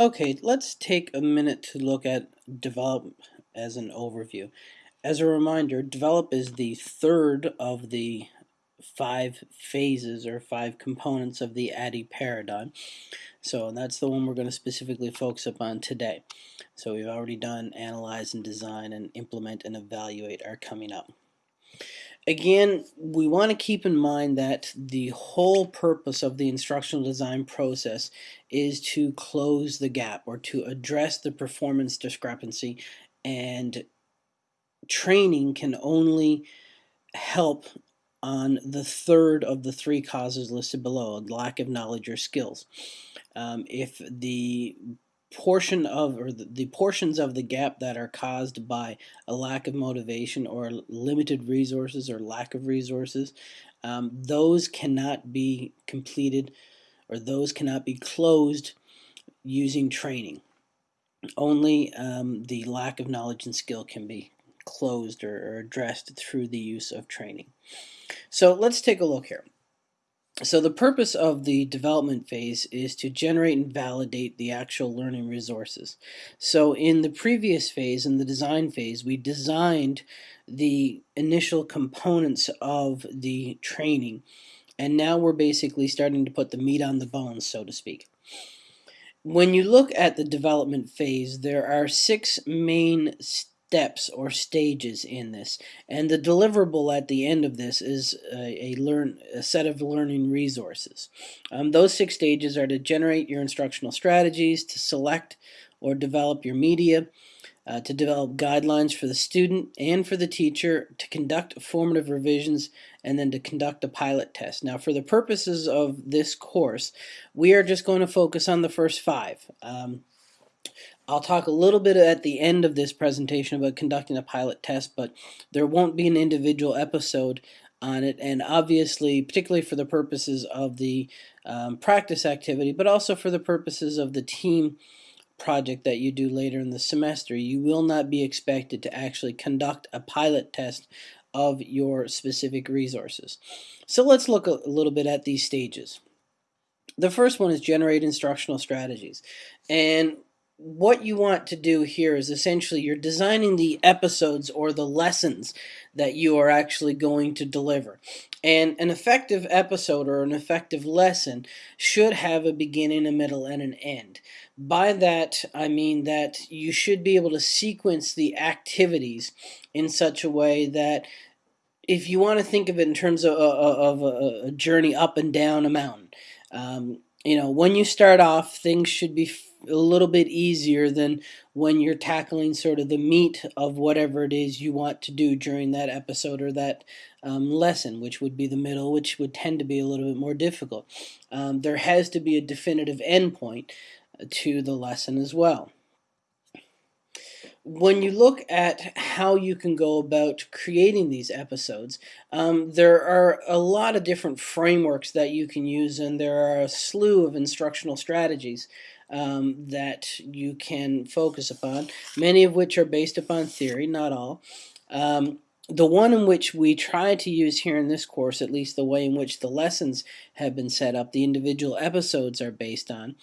Okay, let's take a minute to look at develop as an overview. As a reminder, develop is the third of the five phases or five components of the ADDIE paradigm. So that's the one we're going to specifically focus upon today. So we've already done analyze and design and implement and evaluate are coming up. Again, we want to keep in mind that the whole purpose of the instructional design process is to close the gap or to address the performance discrepancy and training can only help on the third of the three causes listed below, lack of knowledge or skills. Um, if the portion of or the, portions of the gap that are caused by a lack of motivation or limited resources or lack of resources um, those cannot be completed or those cannot be closed using training. Only um, the lack of knowledge and skill can be closed or, or addressed through the use of training. So let's take a look here so the purpose of the development phase is to generate and validate the actual learning resources. So in the previous phase, in the design phase, we designed the initial components of the training and now we're basically starting to put the meat on the bones, so to speak. When you look at the development phase, there are six main steps or stages in this. And the deliverable at the end of this is a, a learn a set of learning resources. Um, those six stages are to generate your instructional strategies to select or develop your media uh, to develop guidelines for the student and for the teacher to conduct formative revisions and then to conduct a pilot test. Now for the purposes of this course we are just going to focus on the first five. Um, I'll talk a little bit at the end of this presentation about conducting a pilot test, but there won't be an individual episode on it, and obviously, particularly for the purposes of the um, practice activity, but also for the purposes of the team project that you do later in the semester, you will not be expected to actually conduct a pilot test of your specific resources. So let's look a little bit at these stages. The first one is generate instructional strategies. And what you want to do here is essentially you're designing the episodes or the lessons that you are actually going to deliver. And an effective episode or an effective lesson should have a beginning, a middle, and an end. By that, I mean that you should be able to sequence the activities in such a way that if you want to think of it in terms of, of a, journey up and down a mountain, um, you know, when you start off, things should be a little bit easier than when you're tackling sort of the meat of whatever it is you want to do during that episode or that um, lesson, which would be the middle, which would tend to be a little bit more difficult. Um, there has to be a definitive endpoint to the lesson as well when you look at how you can go about creating these episodes, um, there are a lot of different frameworks that you can use, and there are a slew of instructional strategies um, that you can focus upon, many of which are based upon theory, not all. Um, the one in which we try to use here in this course, at least the way in which the lessons have been set up, the individual episodes are based on,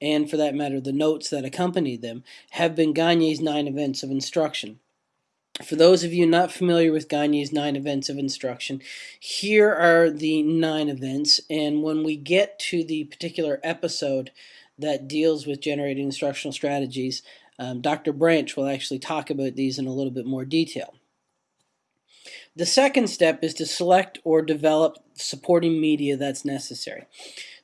and for that matter the notes that accompany them, have been Gagne's nine events of instruction. For those of you not familiar with Gagne's nine events of instruction, here are the nine events, and when we get to the particular episode that deals with generating instructional strategies, um, Dr. Branch will actually talk about these in a little bit more detail. The second step is to select or develop supporting media that's necessary.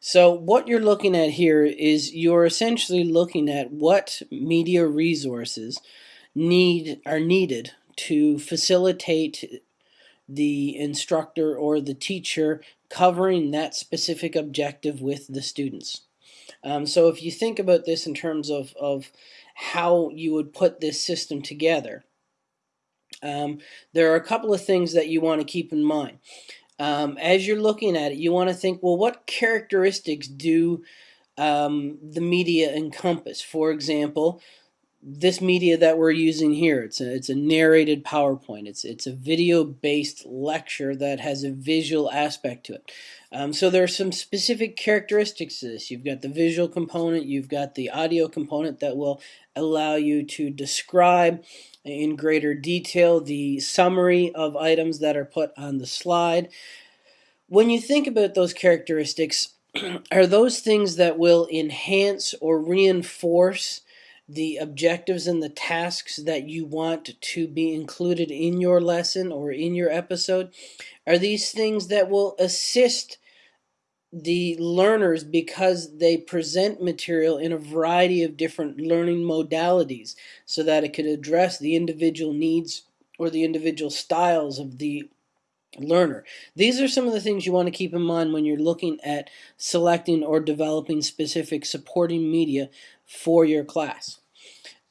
So what you're looking at here is you're essentially looking at what media resources need are needed to facilitate the instructor or the teacher covering that specific objective with the students. Um, so if you think about this in terms of, of how you would put this system together, um, there are a couple of things that you want to keep in mind um, as you're looking at it, you want to think, well, what characteristics do um, the media encompass? For example, this media that we're using here. It's a, it's a narrated PowerPoint. It's, it's a video-based lecture that has a visual aspect to it. Um, so there are some specific characteristics to this. You've got the visual component, you've got the audio component that will allow you to describe in greater detail the summary of items that are put on the slide. When you think about those characteristics, are those things that will enhance or reinforce the objectives and the tasks that you want to be included in your lesson or in your episode? Are these things that will assist the learners because they present material in a variety of different learning modalities so that it could address the individual needs or the individual styles of the learner. These are some of the things you want to keep in mind when you're looking at selecting or developing specific supporting media for your class.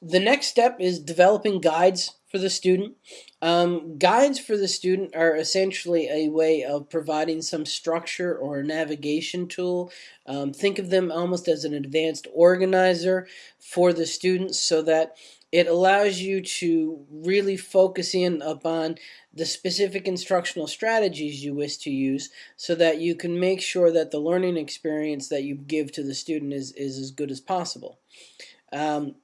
The next step is developing guides for the student. Um, guides for the student are essentially a way of providing some structure or navigation tool. Um, think of them almost as an advanced organizer for the students so that it allows you to really focus in upon the specific instructional strategies you wish to use so that you can make sure that the learning experience that you give to the student is, is as good as possible. Um,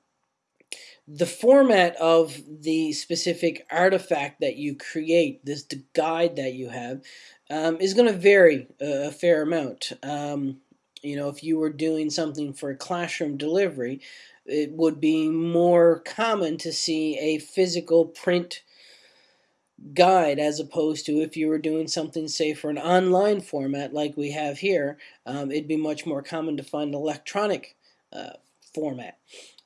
the format of the specific artifact that you create, this guide that you have, um, is going to vary a, a fair amount. Um, you know, if you were doing something for a classroom delivery, it would be more common to see a physical print guide as opposed to if you were doing something say for an online format like we have here um, it'd be much more common to find electronic uh, format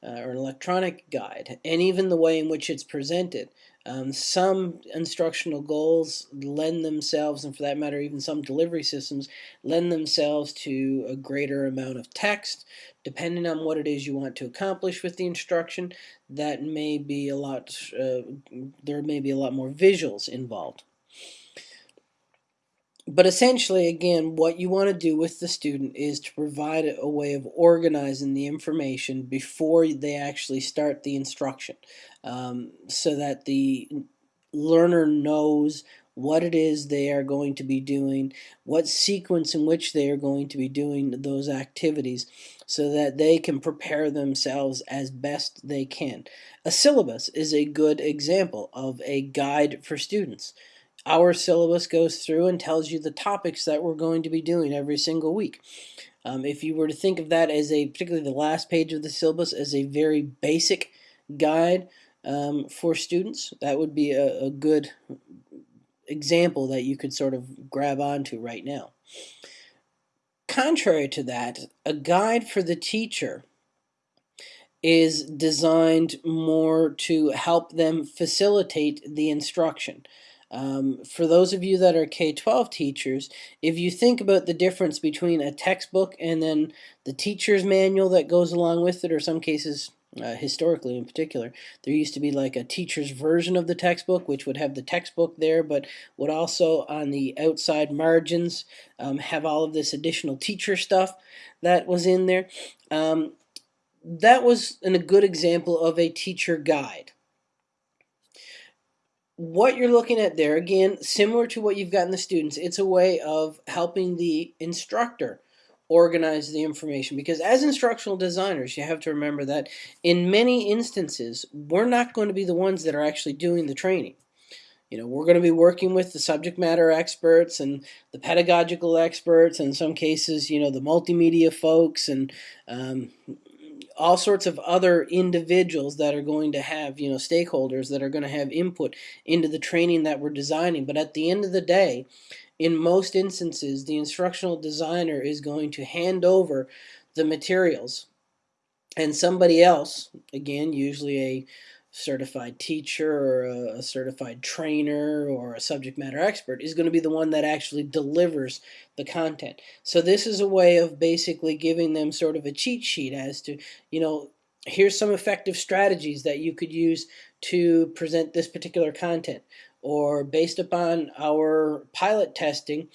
uh, or an electronic guide, and even the way in which it's presented. Um, some instructional goals lend themselves, and for that matter, even some delivery systems lend themselves to a greater amount of text. Depending on what it is you want to accomplish with the instruction, that may be a lot. Uh, there may be a lot more visuals involved but essentially, again, what you want to do with the student is to provide a way of organizing the information before they actually start the instruction um, so that the learner knows what it is they are going to be doing, what sequence in which they are going to be doing those activities so that they can prepare themselves as best they can. A syllabus is a good example of a guide for students. Our syllabus goes through and tells you the topics that we're going to be doing every single week. Um, if you were to think of that as a, particularly the last page of the syllabus, as a very basic guide um, for students, that would be a, a good example that you could sort of grab onto right now. Contrary to that, a guide for the teacher is designed more to help them facilitate the instruction. Um, for those of you that are K-12 teachers, if you think about the difference between a textbook and then the teacher's manual that goes along with it, or some cases uh, historically in particular, there used to be like a teacher's version of the textbook, which would have the textbook there, but would also on the outside margins um, have all of this additional teacher stuff that was in there. Um, that was an, a good example of a teacher guide what you're looking at there, again, similar to what you've got in the students, it's a way of helping the instructor organize the information. Because as instructional designers you have to remember that in many instances we're not going to be the ones that are actually doing the training. You know we're going to be working with the subject matter experts and the pedagogical experts and in some cases you know the multimedia folks and um, all sorts of other individuals that are going to have, you know, stakeholders that are going to have input into the training that we're designing. But at the end of the day, in most instances, the instructional designer is going to hand over the materials and somebody else, again, usually a certified teacher or a, certified trainer or a subject matter expert is going to be the one that actually delivers the content. So this is a way of basically giving them sort of a cheat sheet as to, you know, here's some effective strategies that you could use to present this particular content. Or based upon our pilot testing,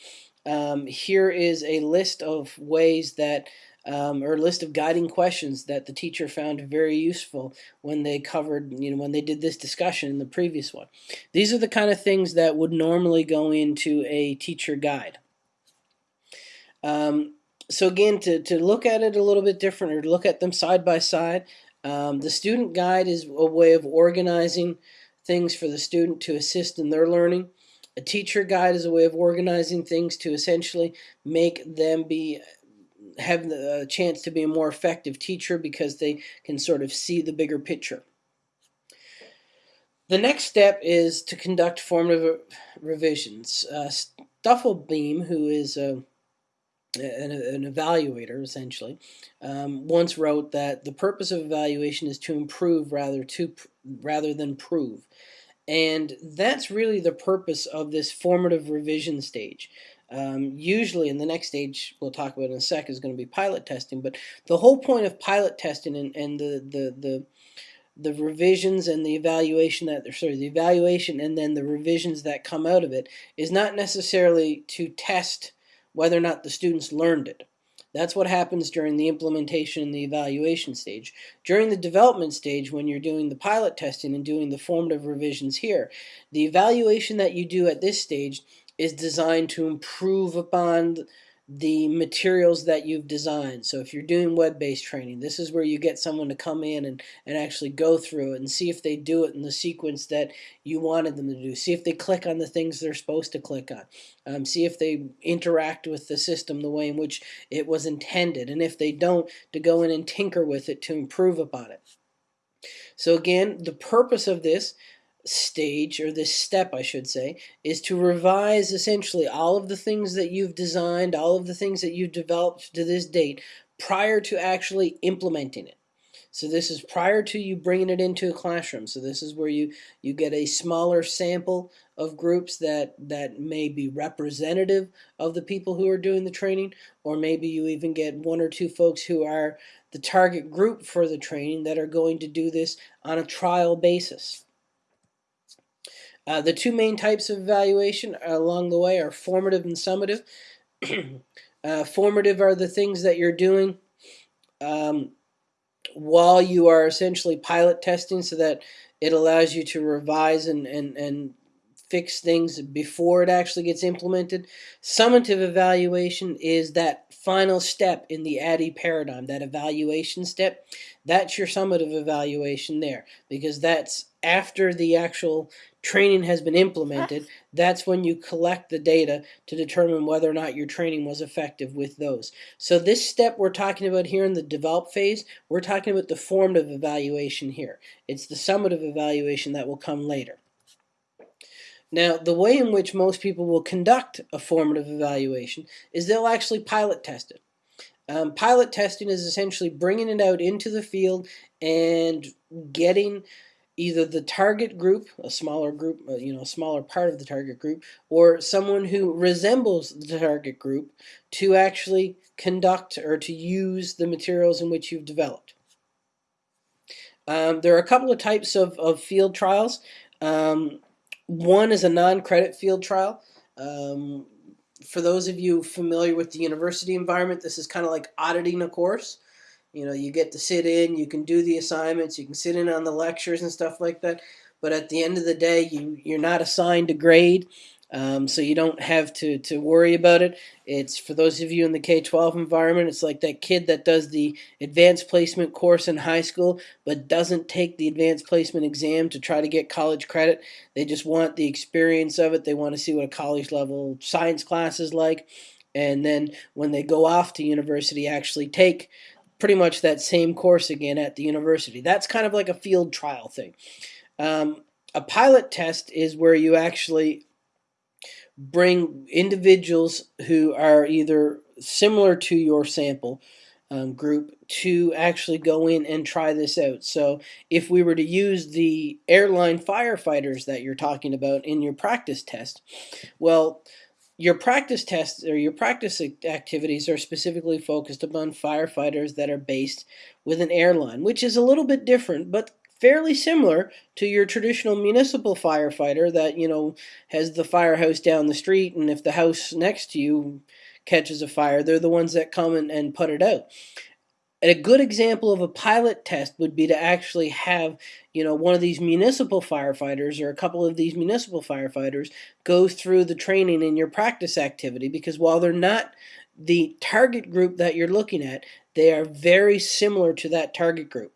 um, here is a list of ways that um, or a list of guiding questions that the teacher found very useful when they covered, you know, when they did this discussion in the previous one. These are the kind of things that would normally go into a teacher guide. Um, so again, to, to look at it a little bit different or to look at them side by side, um, the student guide is a way of organizing things for the student to assist in their learning. A teacher guide is a way of organizing things to essentially make them be have the chance to be a more effective teacher because they can sort of see the bigger picture. The next step is to conduct formative revisions. Uh, Stufflebeam, who is a an, an evaluator essentially, um, once wrote that the purpose of evaluation is to improve rather to rather than prove, and that's really the purpose of this formative revision stage. Um, usually, in the next stage we'll talk about in a sec is going to be pilot testing, but the whole point of pilot testing and, and the, the the the revisions and the evaluation that sorry the evaluation and then the revisions that come out of it is not necessarily to test whether or not the students learned it. That's what happens during the implementation and the evaluation stage. During the development stage, when you're doing the pilot testing and doing the formative revisions here, the evaluation that you do at this stage is designed to improve upon the materials that you've designed. So if you're doing web-based training, this is where you get someone to come in and, and actually go through it and see if they do it in the sequence that you wanted them to do. See if they click on the things they're supposed to click on. Um, see if they interact with the system the way in which it was intended. And if they don't, to go in and tinker with it to improve upon it. So again, the purpose of this stage, or this step I should say, is to revise essentially all of the things that you've designed, all of the things that you've developed to this date prior to actually implementing it. So this is prior to you bringing it into a classroom. So this is where you, you get a smaller sample of groups that, that may be representative of the people who are doing the training, or maybe you even get one or two folks who are the target group for the training that are going to do this on a trial basis. Uh, the two main types of evaluation along the way are formative and summative. uh, formative are the things that you're doing um, while you are essentially pilot testing so that it allows you to revise and, and, and fix things before it actually gets implemented. Summative evaluation is that final step in the ADDIE paradigm, that evaluation step. That's your summative evaluation there because that's after the actual training has been implemented, that's when you collect the data to determine whether or not your training was effective with those. So this step we're talking about here in the develop phase, we're talking about the formative evaluation here. It's the summative evaluation that will come later. Now, the way in which most people will conduct a formative evaluation is they'll actually pilot test it. Um, pilot testing is essentially bringing it out into the field and getting either the target group, a smaller group, uh, you know, a smaller part of the target group, or someone who resembles the target group to actually conduct or to use the materials in which you've developed. Um, there are a couple of types of, of field trials. Um, one is a non-credit field trial. Um, for those of you familiar with the university environment, this is kind of like auditing a course. You know, you get to sit in, you can do the assignments, you can sit in on the lectures and stuff like that. But at the end of the day, you, you're not assigned a grade, um, so you don't have to, to worry about it. It's for those of you in the K-12 environment, it's like that kid that does the advanced placement course in high school but doesn't take the advanced placement exam to try to get college credit. They just want the experience of it. They want to see what a college level science class is like. And then when they go off to university, actually take pretty much that same course again at the university. That's kind of like a field trial thing. Um, a pilot test is where you actually bring individuals who are either similar to your sample um, group to actually go in and try this out. So if we were to use the airline firefighters that you're talking about in your practice test, well, your practice tests or your practice activities are specifically focused upon firefighters that are based with an airline, which is a little bit different, but fairly similar to your traditional municipal firefighter that, you know, has the firehouse down the street and if the house next to you catches a fire. They're the ones that come and, and put it out. And a good example of a pilot test would be to actually have, you know, one of these municipal firefighters or a couple of these municipal firefighters go through the training in your practice activity because while they're not the target group that you're looking at, they are very similar to that target group.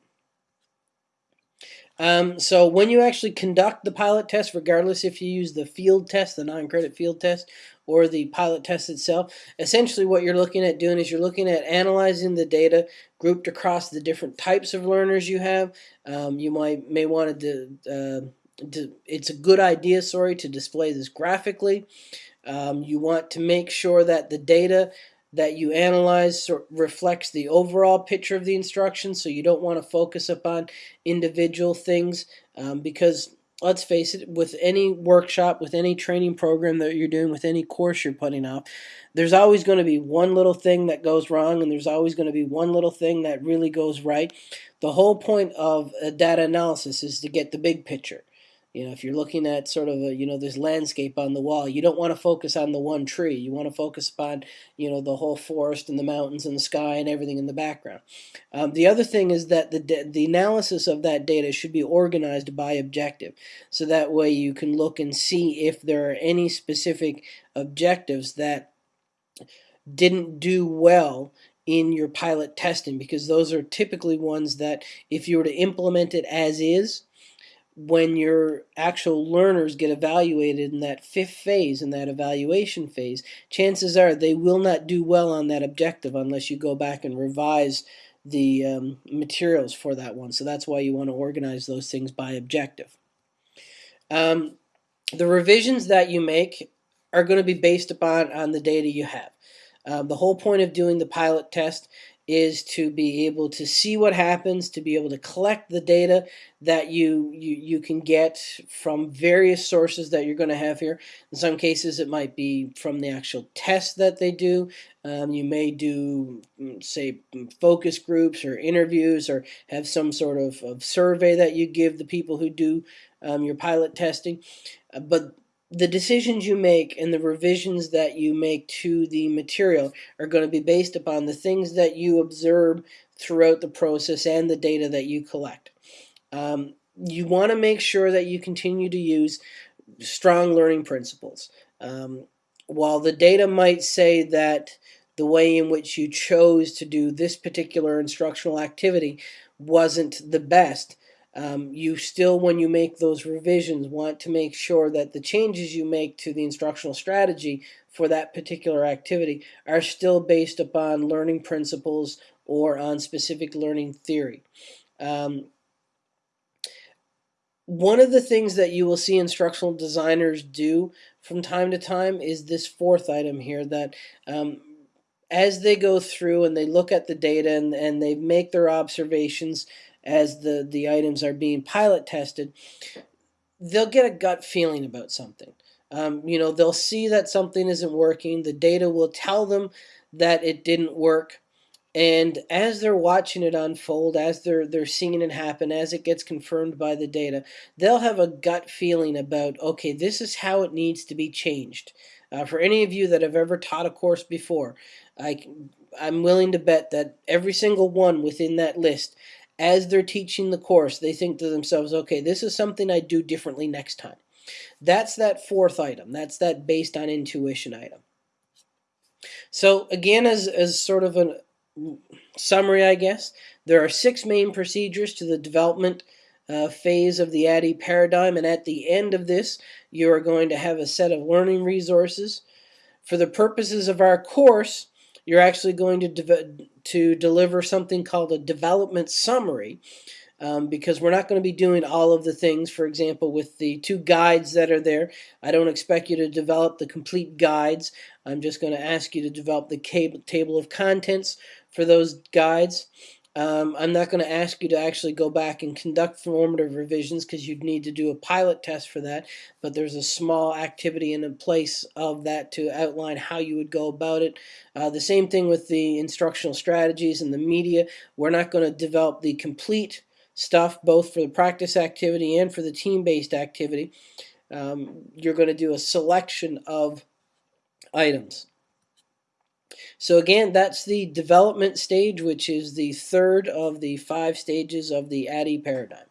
Um, so when you actually conduct the pilot test, regardless if you use the field test, the non-credit field test, or the pilot test itself, essentially what you're looking at doing is you're looking at analyzing the data grouped across the different types of learners you have. Um, you might may want to, uh, to, it's a good idea, sorry, to display this graphically. Um, you want to make sure that the data that you analyze reflects the overall picture of the instruction so you don't want to focus upon individual things um, because let's face it with any workshop with any training program that you're doing with any course you're putting off there's always going to be one little thing that goes wrong and there's always going to be one little thing that really goes right. The whole point of data analysis is to get the big picture you know, if you're looking at sort of a, you know, this landscape on the wall, you don't want to focus on the one tree. You want to focus upon, you know, the whole forest and the mountains and the sky and everything in the background. Um, the other thing is that the, the analysis of that data should be organized by objective. So that way you can look and see if there are any specific objectives that didn't do well in your pilot testing because those are typically ones that if you were to implement it as is, when your actual learners get evaluated in that fifth phase, in that evaluation phase, chances are they will not do well on that objective unless you go back and revise the um, materials for that one. So that's why you want to organize those things by objective. Um, the revisions that you make are going to be based upon on the data you have. Um, the whole point of doing the pilot test is to be able to see what happens, to be able to collect the data that you, you, you can get from various sources that you're going to have here. In some cases, it might be from the actual test that they do. Um, you may do, mm, say, focus groups or interviews or have some sort of, of survey that you give the people who do um, your pilot testing. Uh, but the decisions you make and the revisions that you make to the material are going to be based upon the things that you observe throughout the process and the data that you collect. Um, you want to make sure that you continue to use strong learning principles. Um, while the data might say that the way in which you chose to do this particular instructional activity wasn't the best, um, you still, when you make those revisions, want to make sure that the changes you make to the instructional strategy for that particular activity are still based upon learning principles or on specific learning theory. Um, one of the things that you will see instructional designers do from time to time is this fourth item here that um, as they go through and they look at the data and, and they make their observations as the, the items are being pilot tested, they'll get a gut feeling about something. Um, you know, they'll see that something isn't working. The data will tell them that it didn't work. And as they're watching it unfold, as they're they're seeing it happen, as it gets confirmed by the data, they'll have a gut feeling about, okay, this is how it needs to be changed. Uh, for any of you that have ever taught a course before, I, I'm willing to bet that every single one within that list as they're teaching the course, they think to themselves, okay, this is something I do differently next time. That's that fourth item. That's that based on intuition item. So again, as, as sort of a summary, I guess, there are six main procedures to the development uh, phase of the ADDIE paradigm, and at the end of this, you are going to have a set of learning resources. For the purposes of our course, you're actually going to, de to deliver something called a development summary um, because we're not going to be doing all of the things. For example, with the two guides that are there, I don't expect you to develop the complete guides. I'm just going to ask you to develop the table of contents for those guides. Um, I'm not going to ask you to actually go back and conduct formative revisions because you'd need to do a pilot test for that, but there's a small activity in place of that to outline how you would go about it. Uh, the same thing with the instructional strategies and the media. We're not going to develop the complete stuff both for the practice activity and for the team-based activity. Um, you're going to do a selection of items. So again, that's the development stage, which is the third of the five stages of the ADDIE paradigm.